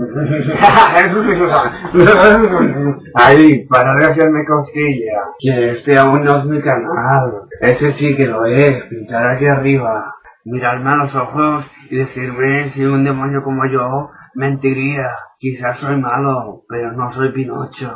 Ahí, para de hacerme cosquilla, que este aún no es mi canal. Ese sí que lo es, pinchar aquí arriba, mirarme a los ojos y decirme si un demonio como yo mentiría. Quizás soy malo, pero no soy Pinocho.